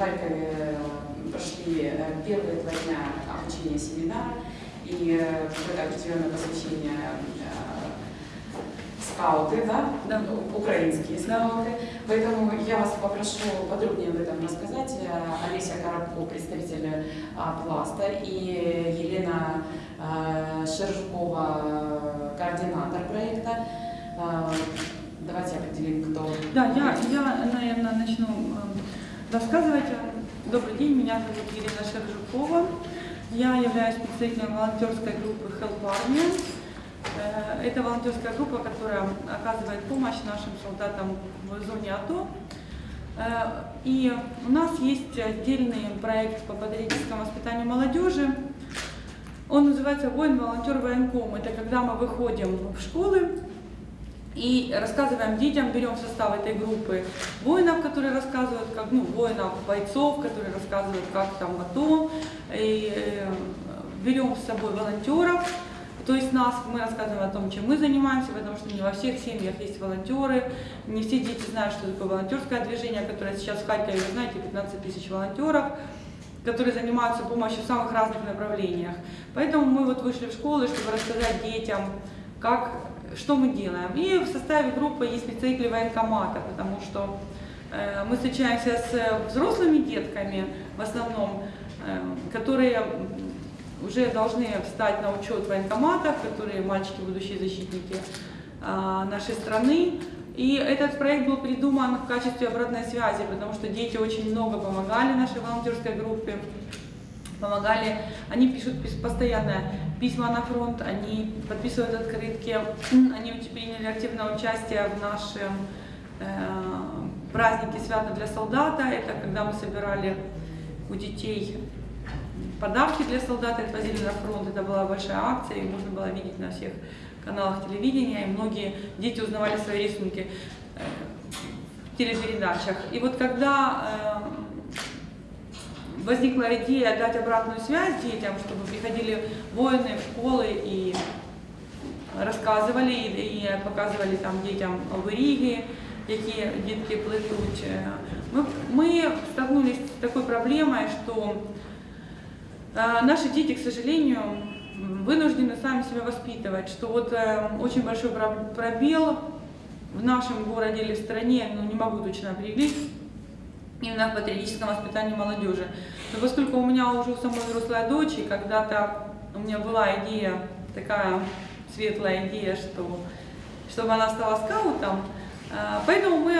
Харькове э, прошли э, первые два дня обучения семинара и э, какое-то определенное посвящение скауты, да? да. украинские скауты. Поэтому я вас попрошу подробнее об этом рассказать. Олеся Коробко, представитель Пласта, и Елена Шержукова, координатор проекта. Давайте определим, кто. Да, я, я наверное, начну рассказывать. Добрый день, меня зовут Елена Шержукова. Я являюсь представителем волонтерской группы Help Army. Э, это волонтерская группа, которая оказывает помощь нашим солдатам в зоне АТО. Э, и у нас есть отдельный проект по патриотическому воспитанию молодежи. Он называется «Воин-волонтер военком». Это когда мы выходим в школы и рассказываем детям, берем состав этой группы воинов, которые рассказывают, как, ну, воинов, бойцов, которые рассказывают, как там АТО, и э, берем с собой волонтеров, то есть нас, мы рассказываем о том, чем мы занимаемся, потому что не во всех семьях есть волонтеры, не все дети знают, что такое волонтерское движение, которое сейчас в Харькове, знаете, 15 тысяч волонтеров, которые занимаются помощью в самых разных направлениях. Поэтому мы вот вышли в школы, чтобы рассказать детям, как, что мы делаем. И в составе группы есть представители военкомата, потому что э, мы встречаемся с взрослыми детками в основном, э, которые уже должны встать на учет в военкоматах, которые мальчики, будущие защитники а, нашей страны. И этот проект был придуман в качестве обратной связи, потому что дети очень много помогали нашей волонтерской группе, помогали, они пишут постоянно письма на фронт, они подписывают открытки, они приняли активное участие в нашем э, празднике «Свято для солдата», это когда мы собирали у детей подарки для солдат отвозили на фронт. Это была большая акция, и можно было видеть на всех каналах телевидения. И многие дети узнавали свои рисунки э, в телепередачах. И вот когда э, возникла идея дать обратную связь детям, чтобы приходили воины в школы и рассказывали и показывали там детям оберіги, які дітки плетуть. Мы, мы столкнулись с такой проблемой, что а, наши дети, к сожалению, вынуждены сами себя воспитывать, что вот э, очень большой пробел в нашем городе или в стране, ну не могу точно определить, именно в патриотическом воспитании молодежи. Но поскольку у меня уже у самой взрослая дочь, и когда-то у меня была идея, такая светлая идея, что, чтобы она стала скаутом, э, поэтому мы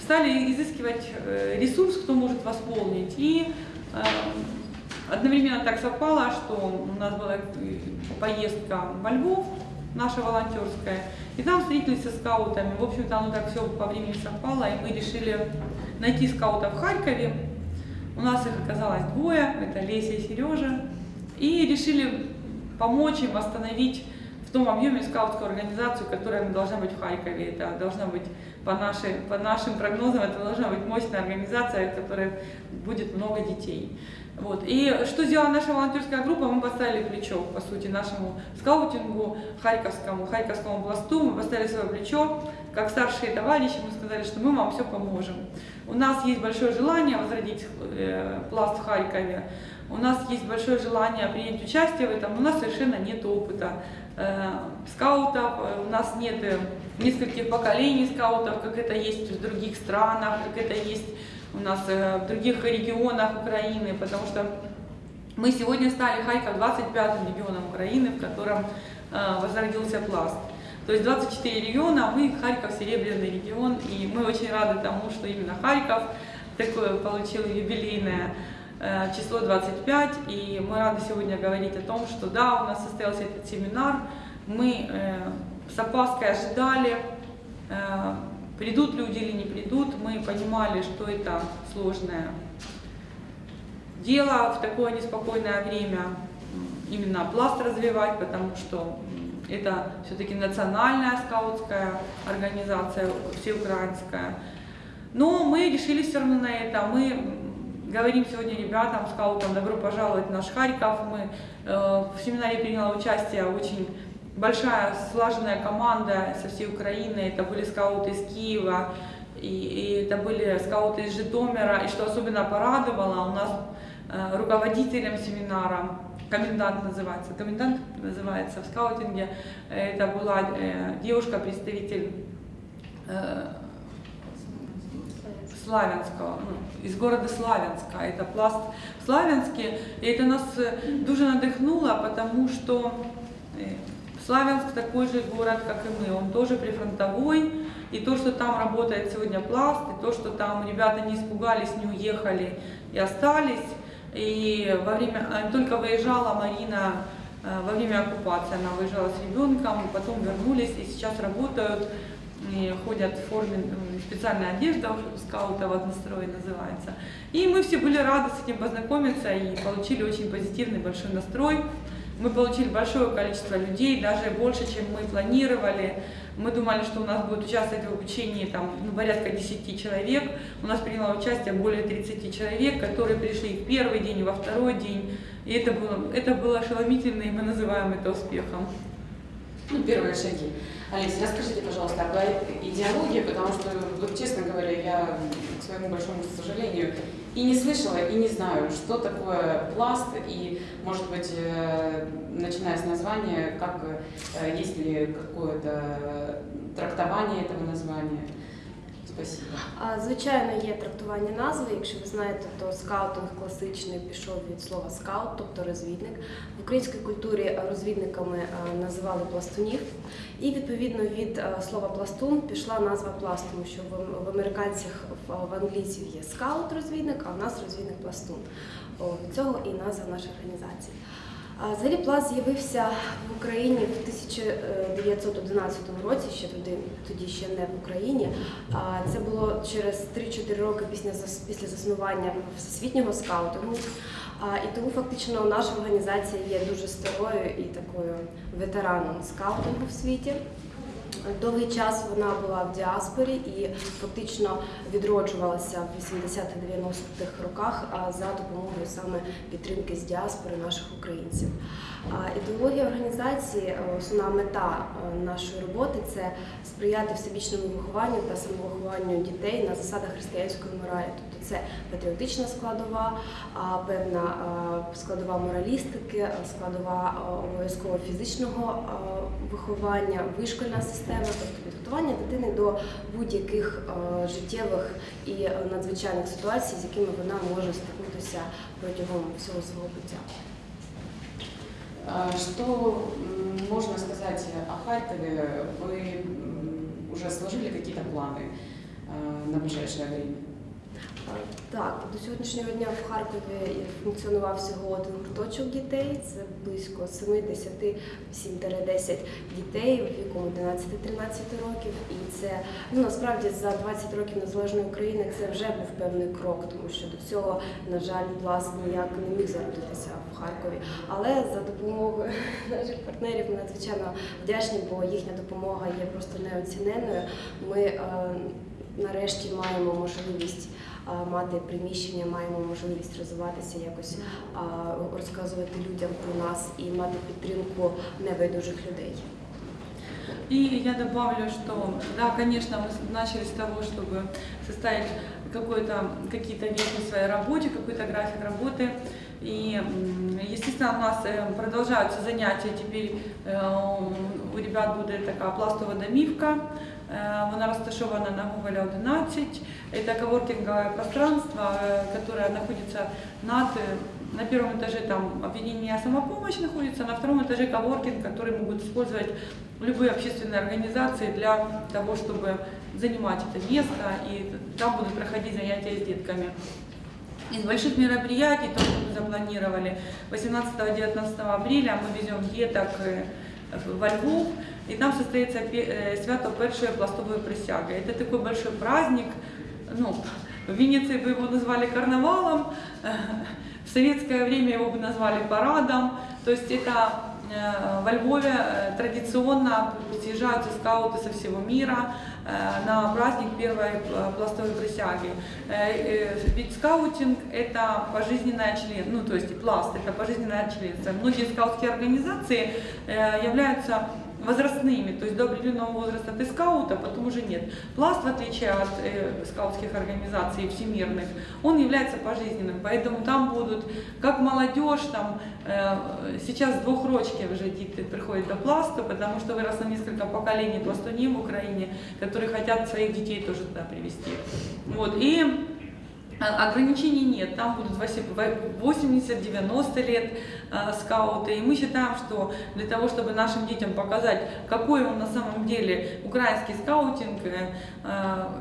стали изыскивать э, ресурс, кто может восполнить. И Одновременно так совпало, что у нас была поездка во Львов, наша волонтерская, и там встретились со скаутами. В общем-то, оно так все по времени совпало, и мы решили найти скаутов в Харькове. У нас их оказалось двое, это Леся и Сережа, и решили помочь им восстановить в том объеме скаутскую организацию, которая должна быть в Харькове. Это должна быть, по, нашей, по нашим прогнозам, это должна быть мощная организация, в которой будет много детей. Вот. И что сделала наша волонтерская группа? Мы поставили плечо, по сути, нашему скаутингу, харьковскому, харьковскому пласту. Мы поставили свое плечо, как старшие товарищи, мы сказали, что мы вам все поможем. У нас есть большое желание возродить э, пласт в Харькове. У нас есть большое желание принять участие в этом, у нас совершенно нет опыта э, скаутов, у нас нет э, нескольких поколений скаутов, как это есть в других странах, как это есть у нас в других регионах Украины, потому что мы сегодня стали Харьков 25-м регионом Украины, в котором возродился пласт. То есть 24 региона, мы Харьков серебряный регион, и мы очень рады тому, что именно Харьков такое получил юбилейное э, число 25, и мы рады сегодня говорить о том, что да, у нас состоялся этот семинар, мы с опаской ожидали Придут люди или не придут, мы понимали, что это сложное дело в такое неспокойное время, именно пласт развивать, потому что это все-таки национальная скаутская организация, всеукраинская. Но мы решили все равно на это. Мы говорим сегодня ребятам, скаутам, добро пожаловать в наш Харьков. Мы э, в семинаре приняла участие очень большая слаженная команда со всей Украины, это были скауты из Киева, и, и это были скауты из Житомира, и что особенно порадовало, у нас э, руководителем семинара, комендант называется, комендант называется в скаутинге, это была э, девушка-представитель э, Славянского, ну, из города Славянска, это пласт в Славянске, и это нас э, дуже надихнуло, потому что Славянск такой же город, как и мы, он тоже прифронтовой, и то, что там работает сегодня пласт, и то, что там ребята не испугались, не уехали и остались, и во время, а, только выезжала Марина э, во время оккупации, она выезжала с ребенком, потом вернулись и сейчас работают, и ходят в форме, специальная одежда скаутов «Однострой» называется. И мы все были рады с этим познакомиться и получили очень позитивный большой настрой. Мы получили большое количество людей, даже больше, чем мы планировали. Мы думали, что у нас будет участвовать в обучении там, ну, порядка 10 человек. У нас приняло участие более 30 человек, которые пришли в первый день во второй день. И это было, это было ошеломительно, и мы называем это успехом. Ну, первые шаги. Олеся, расскажите, пожалуйста, об идеологии, потому что, вот, честно говоря, я, к своему большому сожалению, и не слышала, и не знаю, что такое пласт, и, может быть, э, начиная с названия, как, э, есть ли какое-то трактование этого названия. Спасибо. Звичайно, є трактування назви. Якщо ви знаєте, то скаутинг класичний пішов від слова скаут, тобто розвідник. В українській культурі розвідниками е, називали пластунів. І відповідно від е, слова пластун пішла назва пласт, що в, американцях в, англійців є скаут-розвідник, а в нас розвідник пластун. Від цього і назва нашої організації. Взагалі пласт з'явився в Україні в 1911 році, ще тоді, тоді ще не в Україні. Це було через 3-4 роки після, після заснування всесвітнього скаутингу. І тому фактично наша організація є дуже старою і такою ветераном скаутингу в світі. Довгий час вона була в діаспорі і фактично відроджувалася в 80-90-х роках за допомогою саме підтримки з діаспори наших українців. Ідеологія організації, е, основна мета е, нашої роботи це сприяти всебічному вихованню та самовихованню дітей на засадах християнської моралі. Тобто це патріотична складова, певна складова моралістики, складова обов'язково фізичного виховання, вишкольна система, тобто підготування дитини до будь-яких а, життєвих і е, надзвичайних ситуацій, з якими вона може стикнутися протягом всього свого буття. А Что м, можно сказать о Харькове? Вы м, уже сложили какие-то планы э, на ближайшее время? Так, до сьогоднішнього дня в Харкові функціонував всього один гурточок дітей. Це близько 7-10 дітей віком 11-13 років. І це ну насправді за 20 років незалежної України це вже був певний крок, тому що до цього, на жаль, власне ніяк не міг зародитися в Харкові. Але за допомогою наших партнерів ми надзвичайно вдячні, бо їхня допомога є просто неоціненною. Ми е, нарешті маємо можливість мати приміщення, маємо можливість розвиватися, якось а, розказувати людям про нас і мати підтримку небайдужих людей. И я добавлю, что, да, конечно, мы с- начали с того, чтобы составить какой-то, какие-то вещи в своей работе, какой-то график работы. И, м, естественно, у нас э, продолжаются занятия. Теперь э, у ребят будет такая пластова домівка. Вона розташована на Гоголя 11. Это коворкинговое пространство, которое находится над, на первом этаже там объединение самопомощь находится, на втором этаже коворкинг, который могут использовать любые общественные организации для того, чтобы занимать это место, и там будут проходить занятия с детками. Из больших мероприятий, то, что мы запланировали, 18-19 апреля мы везем деток во Львов, и там состоится э, свято першей пластовой присяги. Это такой большой праздник, ну, в Венеции бы его назвали карнавалом, в советское время его бы назвали парадом, то есть это э, во Львове э, традиционно съезжаются скауты со всего мира на праздник первой э, пластовой присяги. Э, э, Ведь скаутинг это пожизненное член, ну то есть пласт это пожизненное членство. Многие скаутские организации э, являются возрастными, то есть до определенного возраста ты скаут, а потом уже нет. Пласт, в отличие от э, скаутских организаций всемирных, он является пожизненным, поэтому там будут как молодежь, там э, сейчас двухрочки уже дети приходят до пласта, потому что выросло несколько поколений пластуней в Украине, которые хотят своих детей тоже туда привести. Вот, и а, Ограничений нет, там будут 80-90 лет э, скауты. И мы считаем, что для того, чтобы нашим детям показать, какой он на самом деле украинский скаутинг, э,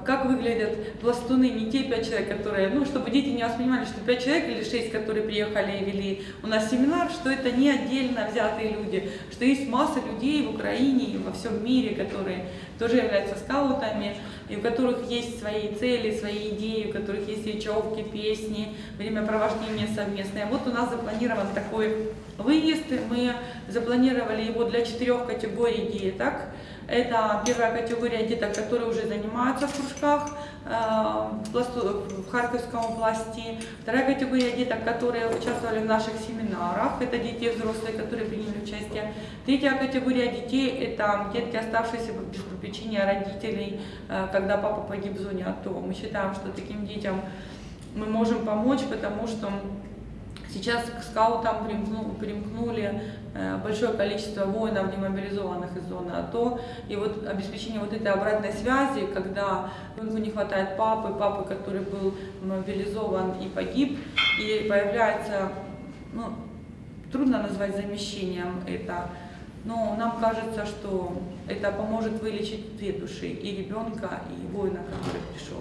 как выглядят пластуны, не те пять человек, которые, ну, чтобы дети не воспринимали, что пять человек или шесть, которые приехали и вели у нас семинар, что это не отдельно взятые люди, что есть масса людей в Украине и во всем мире, которые тоже являются скаутами и у которых есть свои цели, свои идеи, у которых есть речевки, песни, времяпровождение совместное. Вот у нас запланирован такой выезд, мы запланировали его для четырех категорий деток. Это первая категория деток, которые уже занимаются в кружках э, в Харьковском пласте. Вторая категория деток, которые участвовали в наших семинарах. Это дети взрослые, которые приняли участие. Третья категория детей – это детки, оставшиеся без попечения родителей, э, когда папа погиб в зоне АТО. Мы считаем, что таким детям мы можем помочь, потому что Сейчас к скаутам примкнули э, большое количество воинов, демобилизованных из зоны АТО. И вот обеспечение вот этой обратной связи, когда ребенку не хватает папы, папы, который был мобилизован и погиб, и появляется, ну, трудно назвать замещением это, но нам кажется, что это поможет вылечить две души, и ребенка, и воина, который пришел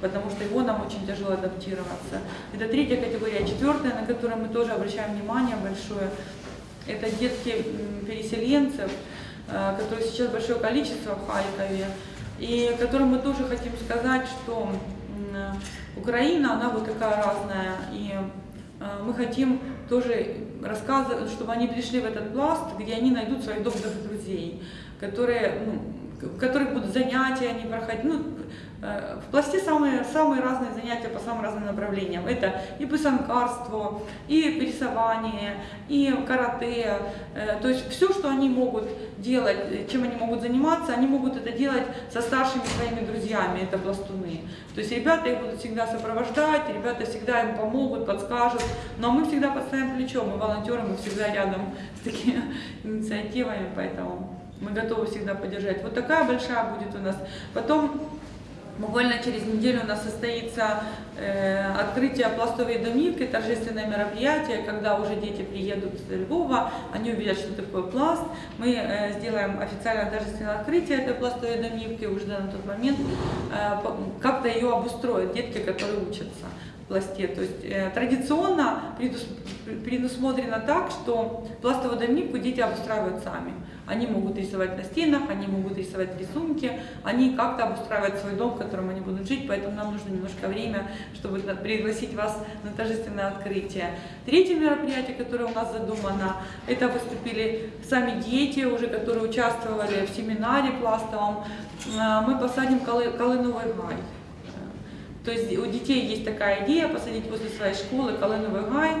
потому что его нам очень тяжело адаптироваться. Это третья категория. Четвертая, на которую мы тоже обращаем внимание большое, это детки переселенцев, э, которые сейчас большое количество в Харькове, и которым мы тоже хотим сказать, что Украина, она вот такая разная, и э, мы хотим тоже рассказывать, чтобы они пришли в этот пласт, где они найдут своих добрых друзей, которые, ну, в которых будут занятия они проходить, ну, Э, в пласте самые, самые разные занятия по самым разным направлениям. Это и писанкарство, и рисование, и карате. Э, то есть все, что они могут делать, чем они могут заниматься, они могут это делать со старшими своими друзьями, это пластуны. То есть ребята их будут всегда сопровождать, ребята всегда им помогут, подскажут. Но мы всегда подставим плечо, мы волонтеры, мы всегда рядом с такими инициативами, поэтому мы готовы всегда поддержать. Вот такая большая будет у нас. Потом Буквально через неделю у нас состоится э, открытие пластовой домивки, торжественное мероприятие, когда уже дети приедут из Львова, они увидят, что такое пласт. Мы э, сделаем официальное торжественное открытие этой пластовой домивки уже на тот момент, э, как-то ее обустроят детки, которые учатся пласте. То есть э, традиционно предусмотрено так, что пластовую домивку дети обустраивают сами. Они могут рисовать на стенах, они могут рисовать рисунки, они как-то обустраивают свой дом, в котором они будут жить, поэтому нам нужно немножко время, чтобы пригласить вас на торжественное открытие. Третье мероприятие, которое у нас задумано, это выступили сами дети, уже которые участвовали в семинаре пластовом. Э, мы посадим колыновый гай. То есть у детей есть такая идея посадить возле своей школы колыновый гай.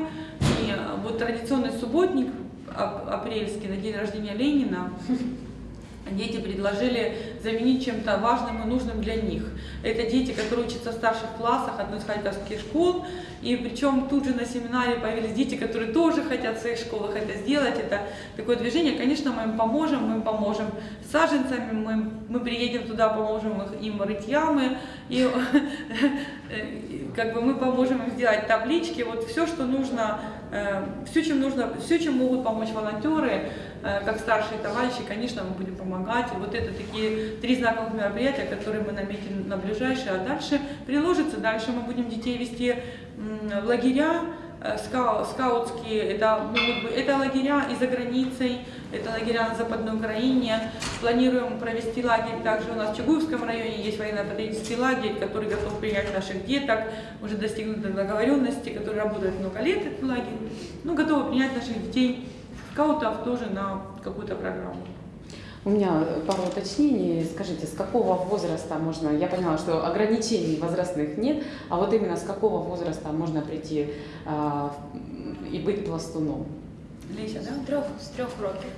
И вот традиционный субботник апрельский, на день рождения Ленина, дети предложили заменить чем-то важным и нужным для них. Это дети, которые учатся в старших классах одной из харьковских школ, и причем тут же на семинаре появились дети, которые тоже хотят в своих школах это сделать. Это такое движение, конечно, мы им поможем, мы им поможем саженцами, мы, мы приедем туда, поможем им рыть ямы, и как бы мы поможем им сделать таблички, вот все, что нужно, э, все, чем нужно, все, чем могут помочь волонтеры, э, как старшие товарищи, конечно, мы будем помогать. И вот это такие три знаковых мероприятия, которые мы наметили на ближайшие, а дальше приложится, дальше мы будем детей вести в лагеря, Э, скаутские, это, ну, это лагеря и за границей, это лагеря на Западной Украине. Планируем провести лагерь также у нас в Чугуевском районе, есть военно-патриотический лагерь, который готов принять наших деток, уже достигнуты договоренности, который работает много лет, этот лагерь. Ну, готовы принять наших детей, скаутов тоже на какую-то программу. У меня пару уточнений. Скажите, с какого возраста можно, я поняла, что ограничений возрастных нет, а вот именно с какого возраста можно прийти э, и быть пластуном? Леся, да? З трьох, з трьох років.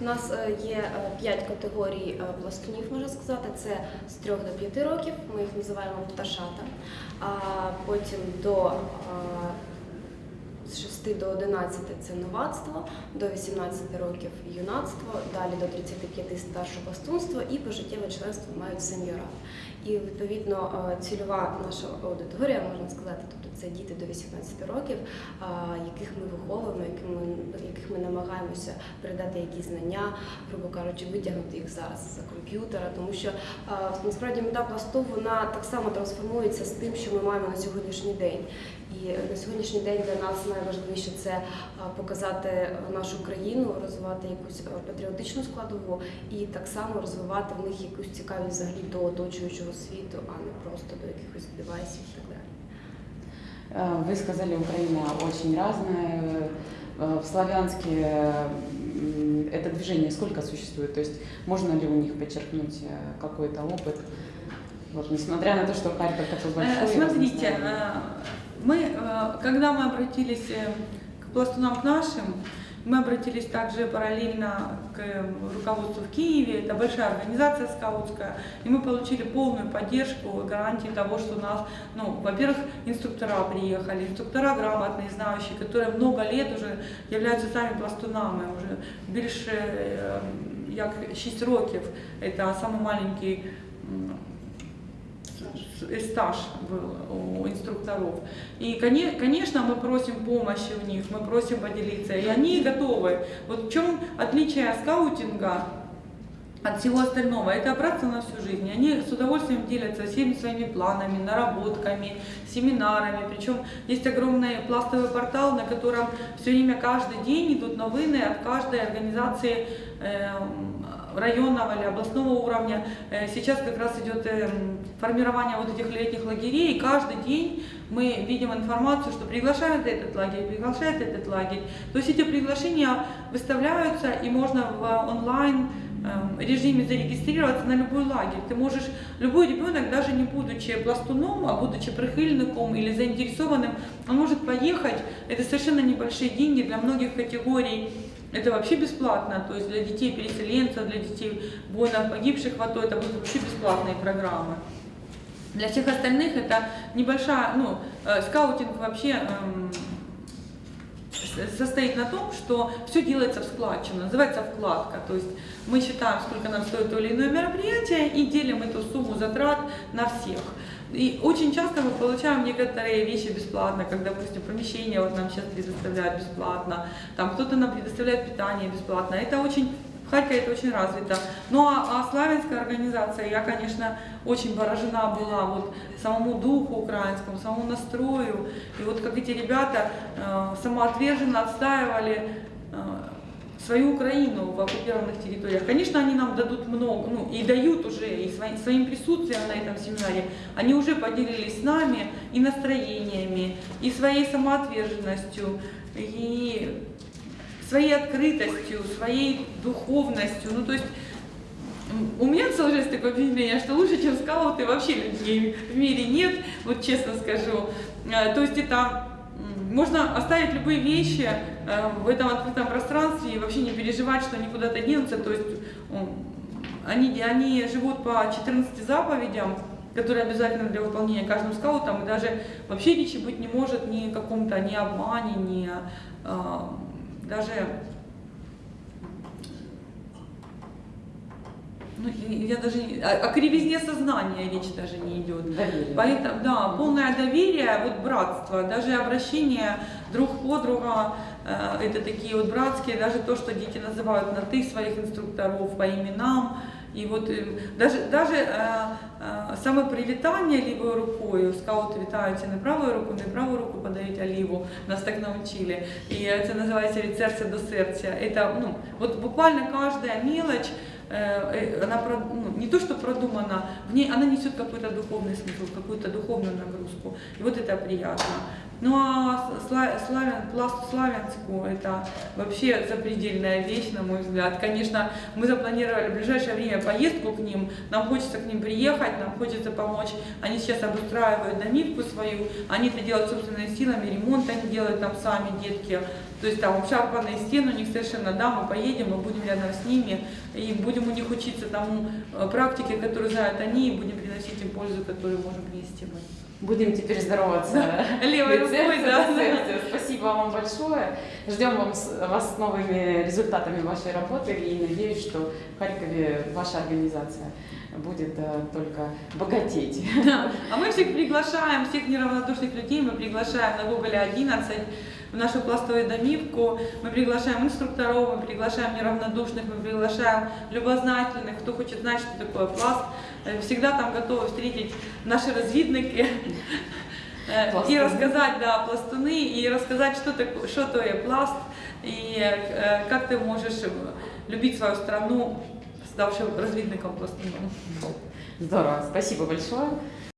У нас е, є е, п'ять категорій е, пластунів, можна сказати. Це з трьох до п'яти років, ми їх називаємо пташата. А потім до е, з 6 до 11 це новацтво, до 18 років юнацтво, далі до 35 старше пластунство і пожиттєве членство мають сеньорат. І відповідно е, цільова наша аудиторія, можна сказати, тобто це діти до 18 років, яких ми виховуємо, яких ми, намагаємося передати якісь знання, грубо кажучи, витягнути їх зараз за комп'ютера, тому що насправді мета пласту вона так само трансформується з тим, що ми маємо на сьогоднішній день. І на сьогоднішній день для нас найважливіше це а, показати нашу країну, розвивати якусь а, патріотичну складову і так само розвивати в них якусь цікавість взагалі до оточуючого світу, а не просто до якихось девайсів і так далі. Э, Вы сказали, Украина очень разная. Э, В Славянске м, это движение сколько существует? То есть можно ли у них подчеркнуть э, какой-то опыт? Вот, несмотря на то, что Харьков такой большой. Э, Смотрите, разносторонний. э, мы, э, когда мы обратились э, к пластунам к нашим, мы обратились также параллельно к э, руководству в Киеве, это большая организация скаутская, и мы получили полную поддержку и гарантии того, что у нас, ну, во-первых, инструктора приехали, инструктора грамотные, знающие, которые много лет уже являются сами пластунами, уже більше е, як 6 років, это самый маленький стаж был у инструкторов. И, коне- конечно, мы просим помощи у них, мы просим поделиться, и они готовы. Вот в чем отличие скаутинга от всего остального, это братство на всю жизнь. Они с удовольствием делятся всеми своими планами, наработками, семинарами. Причем есть огромный пластовый портал, на котором все время каждый день идут новины от каждой организации эм, районного или областного уровня. Э, Сейчас как раз идет эм, формирование вот этих летних лагерей, и каждый день мы видим информацию, что приглашают этот лагерь, приглашают этот лагерь. То есть эти приглашения выставляются, и можно в онлайн эм, режиме зарегистрироваться на любой лагерь. Ты можешь, любой ребенок, даже не будучи пластуном, а будучи прихильником или заинтересованным, он может поехать. Это совершенно небольшие деньги для многих категорий. Это вообще бесплатно, то есть для детей переселенцев, для детей воинов, погибших в АТО, это будут вообще бесплатные программы. Для всех остальных это небольшая, ну, э, скаутинг вообще с- состоит на том, что все делается в складчину, называется вкладка. То есть мы считаем, сколько нам стоит то или иное мероприятие и делим эту сумму затрат на всех. И очень часто мы получаем некоторые вещи бесплатно, как, допустим, помещение вот нам сейчас предоставляют бесплатно, там кто-то нам предоставляет питание бесплатно. Это очень в Харькове это очень развито. Ну а, а славянская организация, я, конечно, очень поражена была вот самому духу украинскому, самому настрою. И вот как эти ребята э, самоотверженно отстаивали э, свою Украину в оккупированных территориях. Конечно, они нам дадут много, ну и дают уже, и своим, своим присутствием на этом семинаре, они уже поделились с нами и настроениями, и своей самоотверженностью, и своей открытостью, своей духовностью. Ну, то есть у меня сложилось такое впечатление, что лучше, чем скауты, вообще людей в мире нет, вот честно скажу. Э, То есть это можно оставить любые вещи э, в этом открытом пространстве и вообще не переживать, что они куда-то денутся. То есть они, они живут по 14 заповедям, которые обязательны для выполнения каждым скаутом, и даже вообще речи быть не может ни о каком-то ни обмане, ни о, а, даже ну, я даже не- о, о кривизне сознания речь даже не идет. Доверие. Поэтому, да, полное доверие, вот братство, даже обращение друг по друга, э, это такие вот братские, даже то, что дети называют на ты своих инструкторов по именам, и вот э, даже, даже э, э, самопривитание левой рукой, скауты вітаються не правою руку, не правую руку подають, а ліву, нас так научили. И это называется від сердца до сердца. Это, ну, вот буквально каждая мелочь, э, э, она про- ну, не то что продумана, в ней она несет какой-то духовный смысл, какую-то духовную нагрузку. И вот это приятно. Ну а Сла- Славян, пласт Славянску это вообще запредельная вещь, на мой взгляд. Конечно, мы запланировали в ближайшее время поездку к ним, нам хочется к ним приехать, нам хочется помочь. Они сейчас обустраивают домивку свою, они это делают собственными силами, ремонт они делают там сами, детки. То есть там обшарпанные стены у них совершенно, да, мы поедем, мы будем рядом с ними, и будем у них учиться тому э, практике, которую знают они, и будем приносить им пользу, которую можем принести мы. Будем теперь здороваться. Левой рукой, да. Спасибо вам большое. Ждем вам вас с новыми результатами вашей работы и надеюсь, что в Харькове ваша организация будет э, только богатеть. Да. А мы всех приглашаем, всех неравнодушных людей мы приглашаем на Гоголя 11 в нашу пластовую домивку. Мы приглашаем инструкторов, мы приглашаем неравнодушных, мы приглашаем любознательных, кто хочет знать, что такое пласт. Всегда там готовы встретить наши развідники. Э, И Пластуны. рассказать, да, пластуны, и рассказать, что такое, что такое пласт, и э, как ты можешь э, любить свою страну, ставшим развідником пластуном. Здорово, спасибо большое.